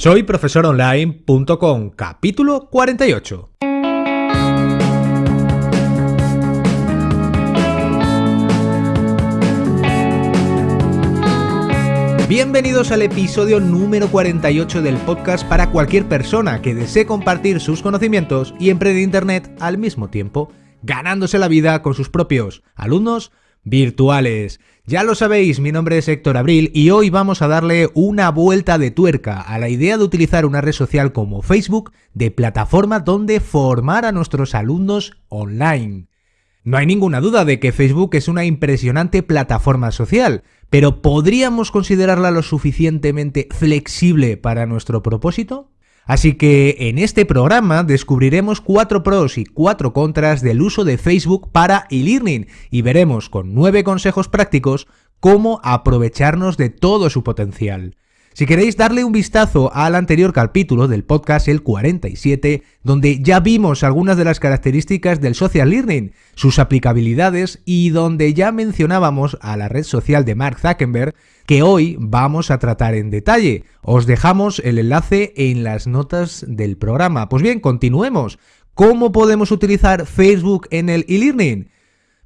Soy profesoronline.com, capítulo 48. Bienvenidos al episodio número 48 del podcast para cualquier persona que desee compartir sus conocimientos y emprender Internet al mismo tiempo, ganándose la vida con sus propios alumnos virtuales. Ya lo sabéis, mi nombre es Héctor Abril y hoy vamos a darle una vuelta de tuerca a la idea de utilizar una red social como Facebook de plataforma donde formar a nuestros alumnos online. No hay ninguna duda de que Facebook es una impresionante plataforma social, pero ¿podríamos considerarla lo suficientemente flexible para nuestro propósito? Así que en este programa descubriremos cuatro pros y cuatro contras del uso de Facebook para e-learning y veremos con nueve consejos prácticos cómo aprovecharnos de todo su potencial. Si queréis darle un vistazo al anterior capítulo del podcast, el 47, donde ya vimos algunas de las características del social learning, sus aplicabilidades y donde ya mencionábamos a la red social de Mark Zuckerberg, que hoy vamos a tratar en detalle. Os dejamos el enlace en las notas del programa. Pues bien, continuemos. ¿Cómo podemos utilizar Facebook en el e-learning?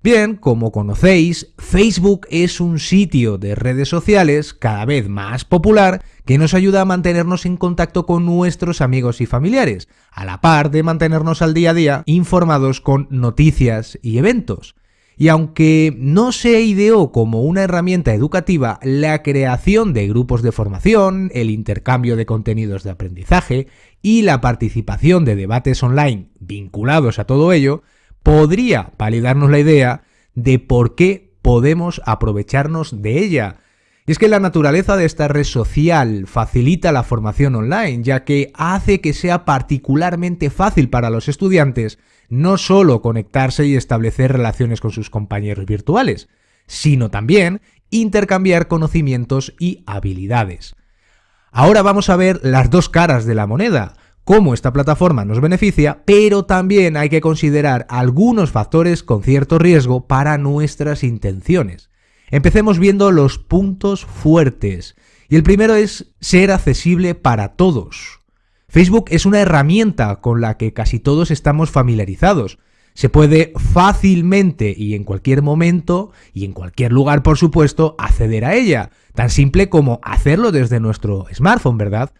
Bien, como conocéis, Facebook es un sitio de redes sociales cada vez más popular que nos ayuda a mantenernos en contacto con nuestros amigos y familiares, a la par de mantenernos al día a día informados con noticias y eventos. Y aunque no se ideó como una herramienta educativa, la creación de grupos de formación, el intercambio de contenidos de aprendizaje y la participación de debates online vinculados a todo ello, podría validarnos la idea de por qué podemos aprovecharnos de ella. Y es que la naturaleza de esta red social facilita la formación online, ya que hace que sea particularmente fácil para los estudiantes no solo conectarse y establecer relaciones con sus compañeros virtuales, sino también intercambiar conocimientos y habilidades. Ahora vamos a ver las dos caras de la moneda, cómo esta plataforma nos beneficia, pero también hay que considerar algunos factores con cierto riesgo para nuestras intenciones. Empecemos viendo los puntos fuertes. Y el primero es ser accesible para todos. Facebook es una herramienta con la que casi todos estamos familiarizados. Se puede fácilmente y en cualquier momento y en cualquier lugar, por supuesto, acceder a ella. Tan simple como hacerlo desde nuestro smartphone, ¿verdad?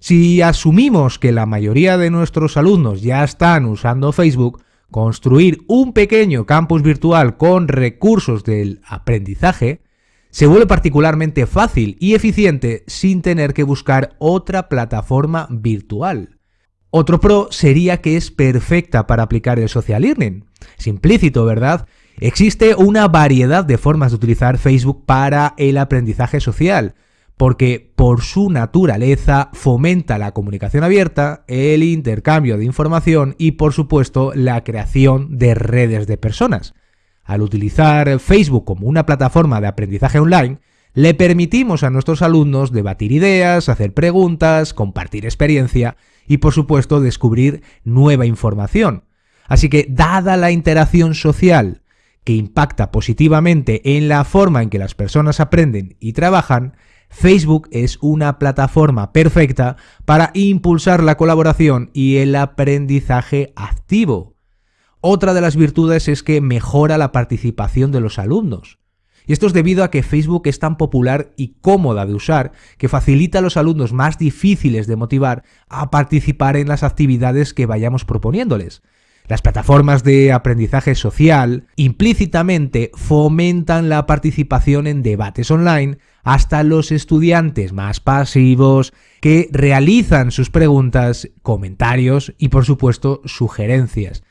Si asumimos que la mayoría de nuestros alumnos ya están usando Facebook, construir un pequeño campus virtual con recursos del aprendizaje se vuelve particularmente fácil y eficiente sin tener que buscar otra plataforma virtual. Otro pro sería que es perfecta para aplicar el social learning. Es implícito, ¿verdad? Existe una variedad de formas de utilizar Facebook para el aprendizaje social, porque por su naturaleza fomenta la comunicación abierta, el intercambio de información y por supuesto la creación de redes de personas. Al utilizar Facebook como una plataforma de aprendizaje online, le permitimos a nuestros alumnos debatir ideas, hacer preguntas, compartir experiencia y por supuesto descubrir nueva información. Así que dada la interacción social que impacta positivamente en la forma en que las personas aprenden y trabajan, Facebook es una plataforma perfecta para impulsar la colaboración y el aprendizaje activo. Otra de las virtudes es que mejora la participación de los alumnos. Y esto es debido a que Facebook es tan popular y cómoda de usar que facilita a los alumnos más difíciles de motivar a participar en las actividades que vayamos proponiéndoles. Las plataformas de aprendizaje social implícitamente fomentan la participación en debates online hasta los estudiantes más pasivos que realizan sus preguntas, comentarios y por supuesto sugerencias.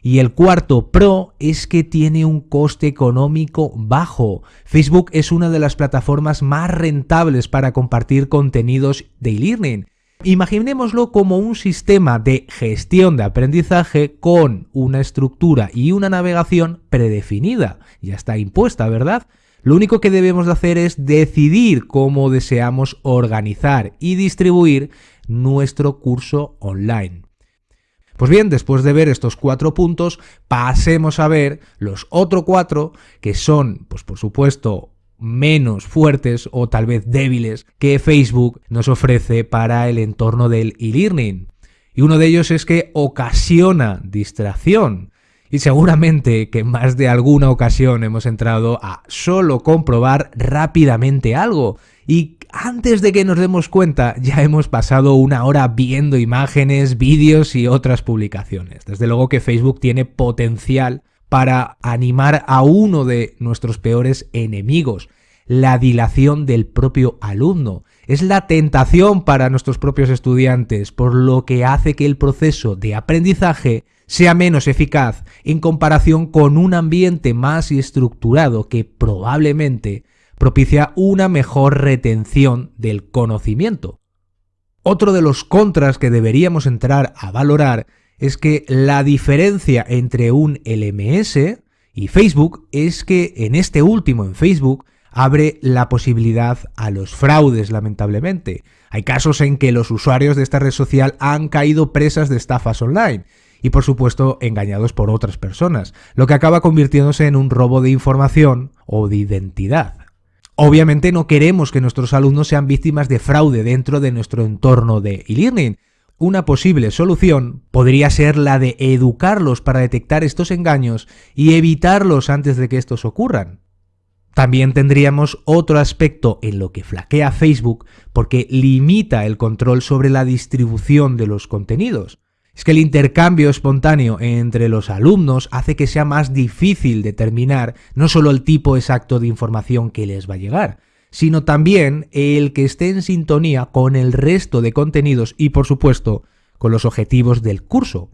Y el cuarto pro es que tiene un coste económico bajo. Facebook es una de las plataformas más rentables para compartir contenidos de e-learning Imaginémoslo como un sistema de gestión de aprendizaje con una estructura y una navegación predefinida. Ya está impuesta, ¿verdad? Lo único que debemos de hacer es decidir cómo deseamos organizar y distribuir nuestro curso online. Pues bien, después de ver estos cuatro puntos, pasemos a ver los otros cuatro, que son, pues por supuesto, menos fuertes o tal vez débiles que Facebook nos ofrece para el entorno del e-learning. Y uno de ellos es que ocasiona distracción. Y seguramente que más de alguna ocasión hemos entrado a solo comprobar rápidamente algo. Y antes de que nos demos cuenta ya hemos pasado una hora viendo imágenes, vídeos y otras publicaciones. Desde luego que Facebook tiene potencial para animar a uno de nuestros peores enemigos, la dilación del propio alumno. Es la tentación para nuestros propios estudiantes, por lo que hace que el proceso de aprendizaje sea menos eficaz en comparación con un ambiente más estructurado que probablemente propicia una mejor retención del conocimiento. Otro de los contras que deberíamos entrar a valorar es que la diferencia entre un LMS y Facebook es que en este último, en Facebook, abre la posibilidad a los fraudes, lamentablemente. Hay casos en que los usuarios de esta red social han caído presas de estafas online y por supuesto engañados por otras personas, lo que acaba convirtiéndose en un robo de información o de identidad. Obviamente no queremos que nuestros alumnos sean víctimas de fraude dentro de nuestro entorno de e-learning, una posible solución podría ser la de educarlos para detectar estos engaños y evitarlos antes de que estos ocurran. También tendríamos otro aspecto en lo que flaquea Facebook porque limita el control sobre la distribución de los contenidos. Es que el intercambio espontáneo entre los alumnos hace que sea más difícil determinar no solo el tipo exacto de información que les va a llegar, sino también el que esté en sintonía con el resto de contenidos y, por supuesto, con los objetivos del curso.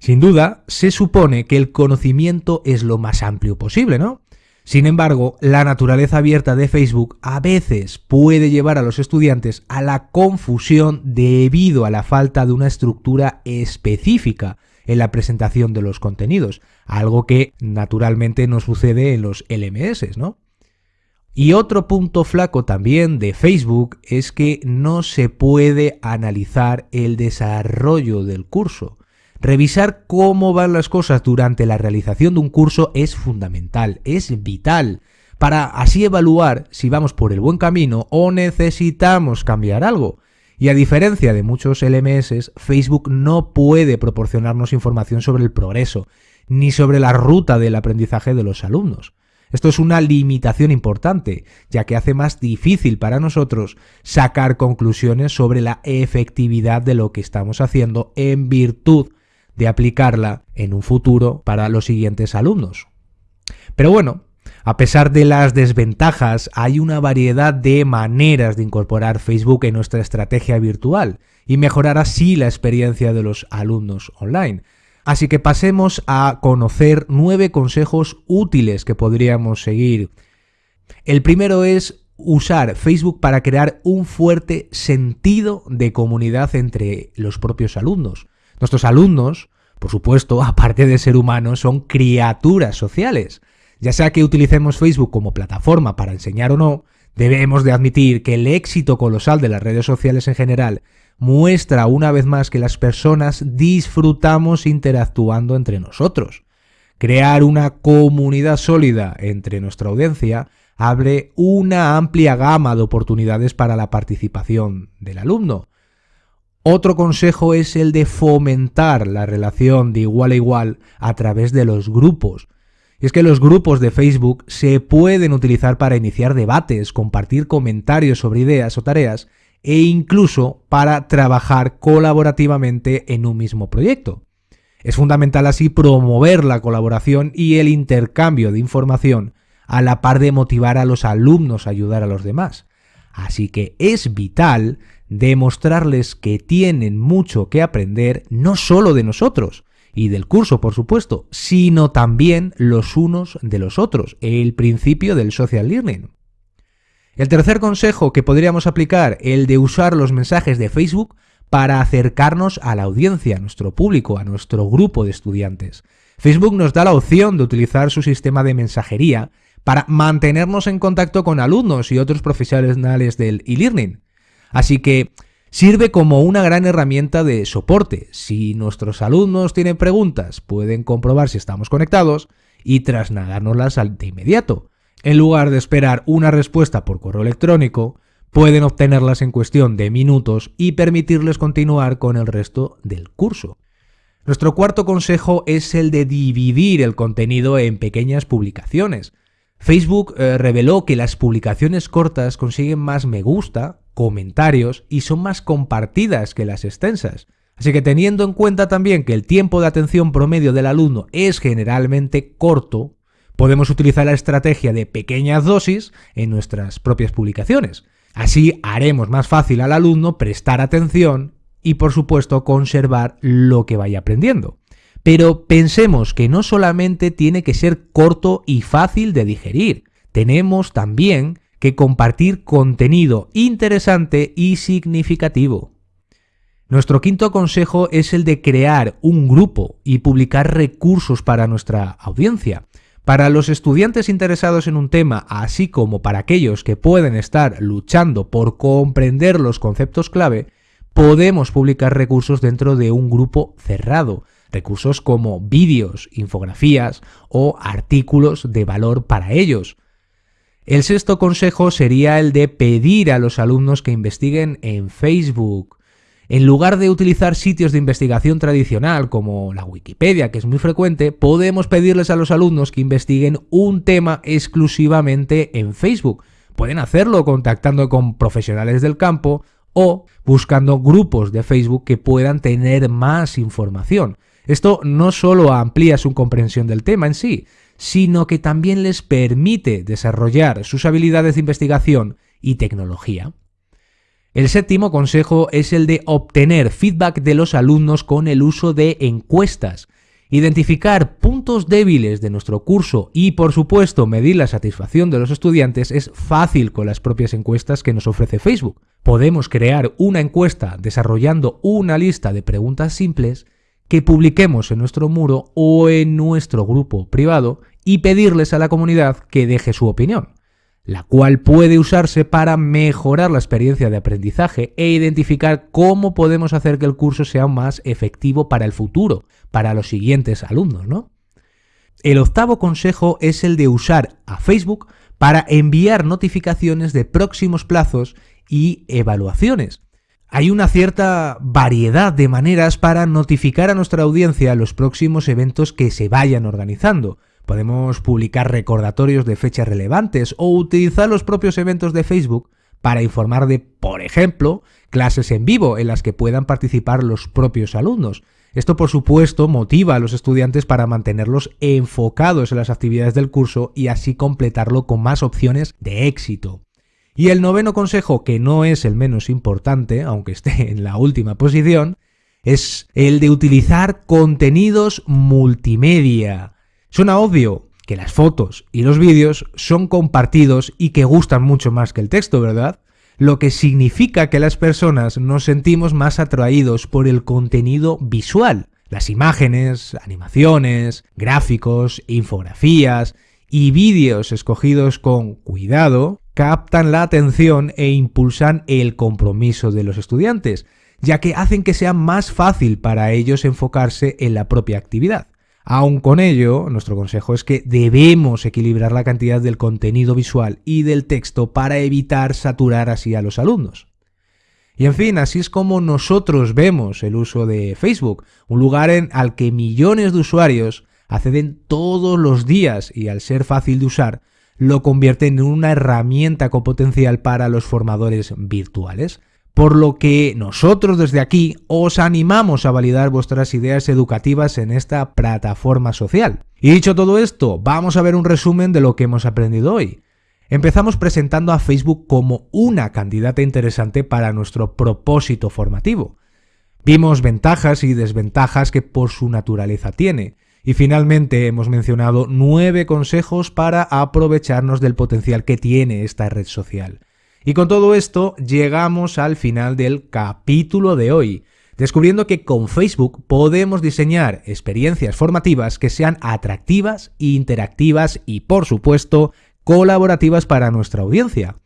Sin duda, se supone que el conocimiento es lo más amplio posible, ¿no? Sin embargo, la naturaleza abierta de Facebook a veces puede llevar a los estudiantes a la confusión debido a la falta de una estructura específica en la presentación de los contenidos, algo que naturalmente no sucede en los LMS, ¿no? Y otro punto flaco también de Facebook es que no se puede analizar el desarrollo del curso. Revisar cómo van las cosas durante la realización de un curso es fundamental, es vital, para así evaluar si vamos por el buen camino o necesitamos cambiar algo. Y a diferencia de muchos LMS, Facebook no puede proporcionarnos información sobre el progreso, ni sobre la ruta del aprendizaje de los alumnos. Esto es una limitación importante, ya que hace más difícil para nosotros sacar conclusiones sobre la efectividad de lo que estamos haciendo en virtud de aplicarla en un futuro para los siguientes alumnos. Pero bueno, a pesar de las desventajas, hay una variedad de maneras de incorporar Facebook en nuestra estrategia virtual y mejorar así la experiencia de los alumnos online. Así que pasemos a conocer nueve consejos útiles que podríamos seguir. El primero es usar Facebook para crear un fuerte sentido de comunidad entre los propios alumnos. Nuestros alumnos, por supuesto, aparte de ser humanos, son criaturas sociales. Ya sea que utilicemos Facebook como plataforma para enseñar o no, debemos de admitir que el éxito colosal de las redes sociales en general muestra una vez más que las personas disfrutamos interactuando entre nosotros. Crear una comunidad sólida entre nuestra audiencia abre una amplia gama de oportunidades para la participación del alumno. Otro consejo es el de fomentar la relación de igual a igual a través de los grupos. Y es que los grupos de Facebook se pueden utilizar para iniciar debates, compartir comentarios sobre ideas o tareas e incluso para trabajar colaborativamente en un mismo proyecto. Es fundamental así promover la colaboración y el intercambio de información a la par de motivar a los alumnos a ayudar a los demás. Así que es vital demostrarles que tienen mucho que aprender no solo de nosotros y del curso, por supuesto, sino también los unos de los otros, el principio del social learning. El tercer consejo que podríamos aplicar, el de usar los mensajes de Facebook para acercarnos a la audiencia, a nuestro público, a nuestro grupo de estudiantes. Facebook nos da la opción de utilizar su sistema de mensajería para mantenernos en contacto con alumnos y otros profesionales del e-learning. Así que sirve como una gran herramienta de soporte. Si nuestros alumnos tienen preguntas, pueden comprobar si estamos conectados y trasladárnoslas de inmediato. En lugar de esperar una respuesta por correo electrónico, pueden obtenerlas en cuestión de minutos y permitirles continuar con el resto del curso. Nuestro cuarto consejo es el de dividir el contenido en pequeñas publicaciones. Facebook eh, reveló que las publicaciones cortas consiguen más me gusta, comentarios y son más compartidas que las extensas. Así que teniendo en cuenta también que el tiempo de atención promedio del alumno es generalmente corto, podemos utilizar la estrategia de pequeñas dosis en nuestras propias publicaciones. Así haremos más fácil al alumno prestar atención y por supuesto conservar lo que vaya aprendiendo. Pero pensemos que no solamente tiene que ser corto y fácil de digerir, tenemos también que compartir contenido interesante y significativo. Nuestro quinto consejo es el de crear un grupo y publicar recursos para nuestra audiencia. Para los estudiantes interesados en un tema, así como para aquellos que pueden estar luchando por comprender los conceptos clave, podemos publicar recursos dentro de un grupo cerrado, recursos como vídeos, infografías o artículos de valor para ellos. El sexto consejo sería el de pedir a los alumnos que investiguen en Facebook. En lugar de utilizar sitios de investigación tradicional como la Wikipedia, que es muy frecuente, podemos pedirles a los alumnos que investiguen un tema exclusivamente en Facebook. Pueden hacerlo contactando con profesionales del campo o buscando grupos de Facebook que puedan tener más información. Esto no solo amplía su comprensión del tema en sí, sino que también les permite desarrollar sus habilidades de investigación y tecnología. El séptimo consejo es el de obtener feedback de los alumnos con el uso de encuestas. Identificar puntos débiles de nuestro curso y, por supuesto, medir la satisfacción de los estudiantes es fácil con las propias encuestas que nos ofrece Facebook. Podemos crear una encuesta desarrollando una lista de preguntas simples que publiquemos en nuestro muro o en nuestro grupo privado y pedirles a la comunidad que deje su opinión, la cual puede usarse para mejorar la experiencia de aprendizaje e identificar cómo podemos hacer que el curso sea más efectivo para el futuro, para los siguientes alumnos, ¿no? El octavo consejo es el de usar a Facebook para enviar notificaciones de próximos plazos y evaluaciones. Hay una cierta variedad de maneras para notificar a nuestra audiencia los próximos eventos que se vayan organizando. Podemos publicar recordatorios de fechas relevantes o utilizar los propios eventos de Facebook para informar de, por ejemplo, clases en vivo en las que puedan participar los propios alumnos. Esto, por supuesto, motiva a los estudiantes para mantenerlos enfocados en las actividades del curso y así completarlo con más opciones de éxito. Y el noveno consejo, que no es el menos importante, aunque esté en la última posición, es el de utilizar contenidos multimedia. Suena obvio que las fotos y los vídeos son compartidos y que gustan mucho más que el texto, ¿verdad? Lo que significa que las personas nos sentimos más atraídos por el contenido visual. Las imágenes, animaciones, gráficos, infografías y vídeos escogidos con cuidado captan la atención e impulsan el compromiso de los estudiantes, ya que hacen que sea más fácil para ellos enfocarse en la propia actividad. Aun con ello, nuestro consejo es que debemos equilibrar la cantidad del contenido visual y del texto para evitar saturar así a los alumnos. Y en fin, así es como nosotros vemos el uso de Facebook, un lugar en al que millones de usuarios acceden todos los días y al ser fácil de usar, lo convierte en una herramienta con potencial para los formadores virtuales. Por lo que nosotros desde aquí os animamos a validar vuestras ideas educativas en esta plataforma social. Y dicho todo esto, vamos a ver un resumen de lo que hemos aprendido hoy. Empezamos presentando a Facebook como una candidata interesante para nuestro propósito formativo. Vimos ventajas y desventajas que por su naturaleza tiene, y finalmente hemos mencionado nueve consejos para aprovecharnos del potencial que tiene esta red social. Y con todo esto llegamos al final del capítulo de hoy, descubriendo que con Facebook podemos diseñar experiencias formativas que sean atractivas, interactivas y por supuesto colaborativas para nuestra audiencia.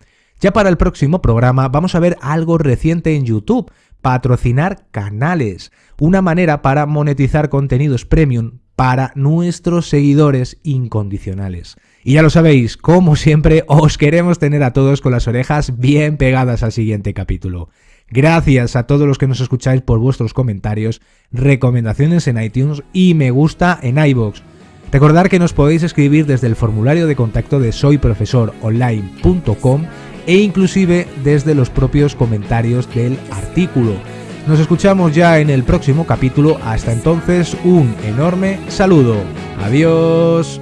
Ya para el próximo programa vamos a ver algo reciente en YouTube, patrocinar canales, una manera para monetizar contenidos premium para nuestros seguidores incondicionales. Y ya lo sabéis, como siempre, os queremos tener a todos con las orejas bien pegadas al siguiente capítulo. Gracias a todos los que nos escucháis por vuestros comentarios, recomendaciones en iTunes y me gusta en iBox. Recordar que nos podéis escribir desde el formulario de contacto de soyprofesoronline.com e inclusive desde los propios comentarios del artículo. Nos escuchamos ya en el próximo capítulo. Hasta entonces, un enorme saludo. Adiós.